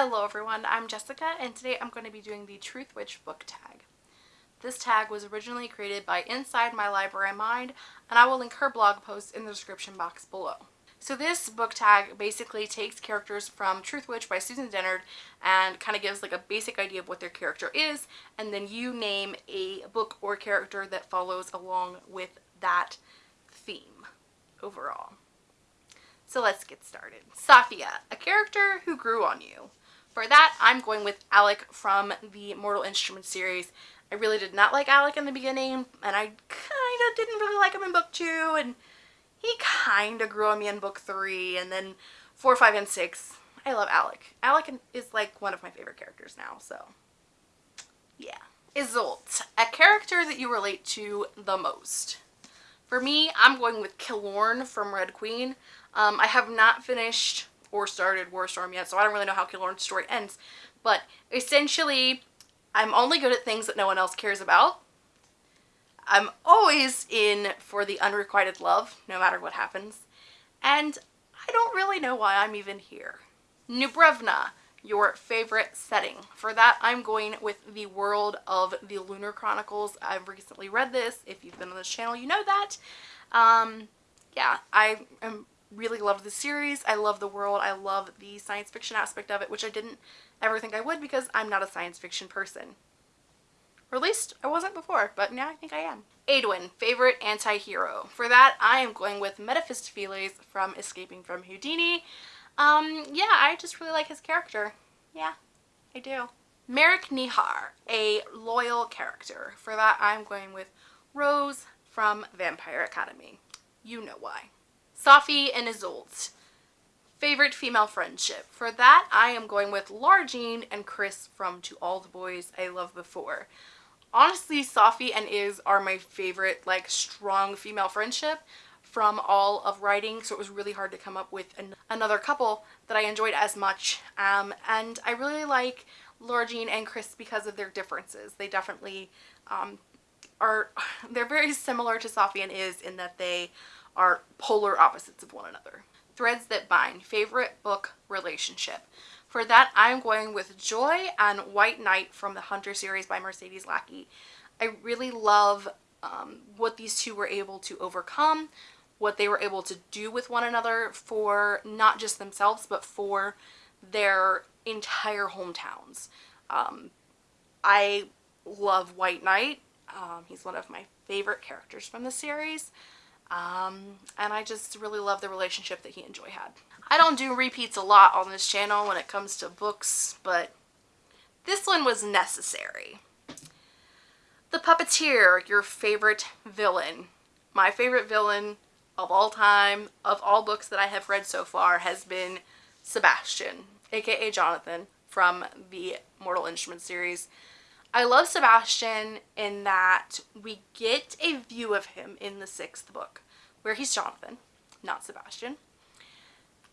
Hello everyone, I'm Jessica and today I'm going to be doing the Truthwitch book tag. This tag was originally created by Inside My Library Mind and I will link her blog post in the description box below. So this book tag basically takes characters from Truthwitch by Susan Dennard and kind of gives like a basic idea of what their character is and then you name a book or character that follows along with that theme overall. So let's get started. Safiya, a character who grew on you. For that, I'm going with Alec from the Mortal Instruments series. I really did not like Alec in the beginning, and I kind of didn't really like him in book two, and he kind of grew on me in book three, and then four, five, and six. I love Alec. Alec is like one of my favorite characters now, so yeah. Iseult, a character that you relate to the most. For me, I'm going with Kilorn from Red Queen. Um, I have not finished or started Warstorm yet, so I don't really know how Kilorn's story ends. But essentially, I'm only good at things that no one else cares about. I'm always in for the unrequited love, no matter what happens. And I don't really know why I'm even here. Nubrevna, your favorite setting. For that, I'm going with the world of the Lunar Chronicles. I've recently read this. If you've been on this channel, you know that. Um, yeah, I am really loved the series. I love the world. I love the science fiction aspect of it, which I didn't ever think I would because I'm not a science fiction person. Or at least I wasn't before, but now I think I am. Aeduan, favorite anti-hero. For that, I am going with Mephistopheles from Escaping from Houdini. Um, yeah, I just really like his character. Yeah, I do. Merik Nihar, a loyal character. For that, I'm going with Rose from Vampire Academy. You know why. Safi and Iseult. Favorite female friendship. For that, I am going with Lara and Chris from To All the Boys I Loved Before. Honestly, Safi and Iz are my favorite, like, strong female friendship from all of writing, so it was really hard to come up with an another couple that I enjoyed as much. Um, and I really like Lara and Chris because of their differences. They definitely um, are, they're very similar to Safi and Iz in that they are polar opposites of one another. Threads that bind, favorite book relationship. For that, I'm going with Joy and White Knight from the Hunter series by Mercedes Lackey. I really love um, what these two were able to overcome, what they were able to do with one another for not just themselves, but for their entire hometowns. Um, I love White Knight. Um, he's one of my favorite characters from the series. Um, and I just really love the relationship that he and Joy had. I don't do repeats a lot on this channel when it comes to books, but this one was necessary. The Puppeteer, your favorite villain. My favorite villain of all time, of all books that I have read so far, has been Sebastian, aka Jonathan, from the Mortal Instruments series. I love Sebastian in that we get a view of him in the sixth book where he's Jonathan, not Sebastian.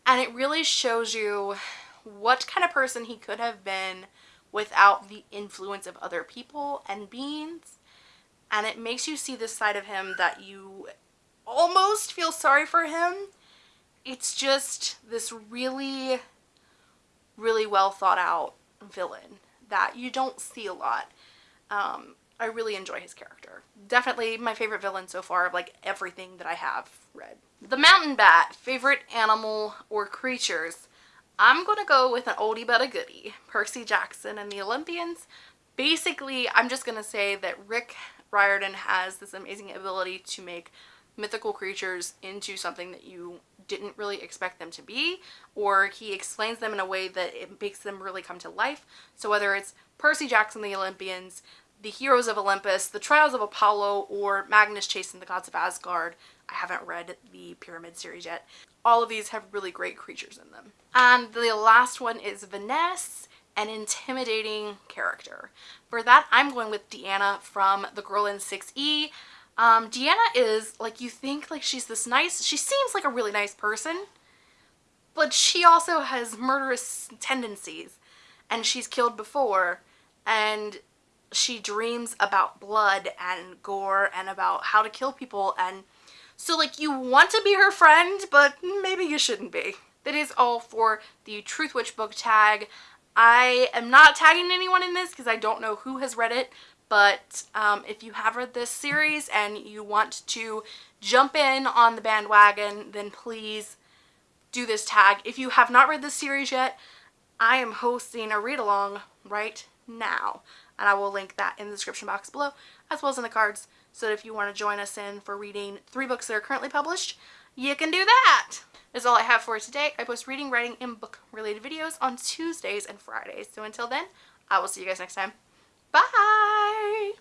And it really shows you what kind of person he could have been without the influence of other people and beings. And it makes you see this side of him that you almost feel sorry for him. It's just this really, really well thought out villain that you don't see a lot. Um, I really enjoy his character. Definitely my favorite villain so far of like everything that I have read. The Mountain Bat, favorite animal or creatures. I'm going to go with an oldie but a goodie. Percy Jackson and the Olympians. Basically, I'm just going to say that Rick Riordan has this amazing ability to make mythical creatures into something that you didn't really expect them to be or he explains them in a way that it makes them really come to life. So whether it's Percy Jackson, the Olympians, the Heroes of Olympus, the Trials of Apollo, or Magnus Chase and the Gods of Asgard, I haven't read the Pyramid series yet. All of these have really great creatures in them. And the last one is Vanessa, an intimidating character. For that, I'm going with Deanna from The Girl in 6E. Um, Deanna is, like, you think, like, she's this nice, she seems like a really nice person, but she also has murderous tendencies, and she's killed before, and she dreams about blood and gore and about how to kill people, and so, like, you want to be her friend, but maybe you shouldn't be. That is all for the Truthwitch book tag. I am not tagging anyone in this because I don't know who has read it, but um, if you have read this series and you want to jump in on the bandwagon, then please do this tag. If you have not read this series yet, I am hosting a read along right now. And I will link that in the description box below, as well as in the cards. So if you want to join us in for reading three books that are currently published, you can do that. That's all I have for today. I post reading, writing, and book related videos on Tuesdays and Fridays. So until then, I will see you guys next time. Bye!